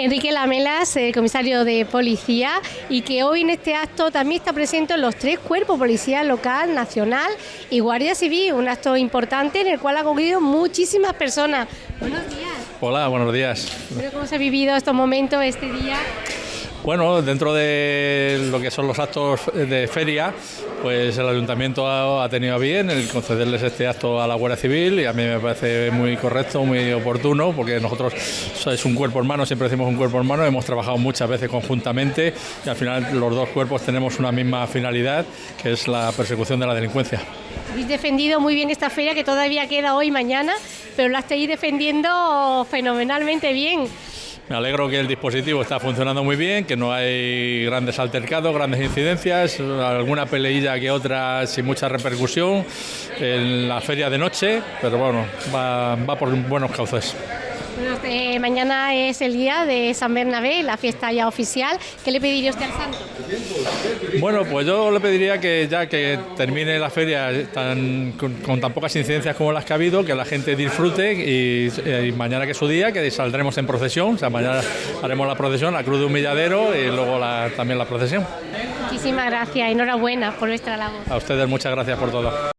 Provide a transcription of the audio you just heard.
Enrique Lamelas, eh, comisario de policía, y que hoy en este acto también está presente los tres cuerpos, policía local, nacional y guardia civil, un acto importante en el cual ha cogido muchísimas personas. Buenos días. Hola, buenos días. ¿Cómo se ha vivido estos momentos, este día? Bueno, dentro de lo que son los actos de feria, pues el ayuntamiento ha, tenido bien el concederles este acto a la Guardia Civil y a mí me parece muy correcto, muy oportuno, porque nosotros es un cuerpo hermano, siempre decimos un cuerpo hermano, hemos trabajado muchas veces conjuntamente y al final los dos cuerpos tenemos una misma finalidad, que es la persecución de la delincuencia. Habéis defendido muy bien esta feria que todavía queda hoy y mañana, pero la estáis defendiendo fenomenalmente bien. Me alegro que el dispositivo está funcionando muy bien, que no hay grandes altercados, grandes incidencias, alguna peleilla que otra sin mucha repercusión en la feria de noche, pero bueno, va, va por buenos cauces. Eh, mañana es el día de San Bernabé, la fiesta ya oficial. ¿Qué le pediría usted al santo? Bueno, pues yo le pediría que ya que termine la feria con, tan pocas incidencias como las que ha habido, que la gente disfrute y, eh, mañana que es su día, que saldremos en procesión, o sea, mañana haremos la procesión, la cruz de humilladero y luego también la procesión. Muchísimas gracias, enhorabuena por nuestra labor. A ustedes muchas gracias por todo.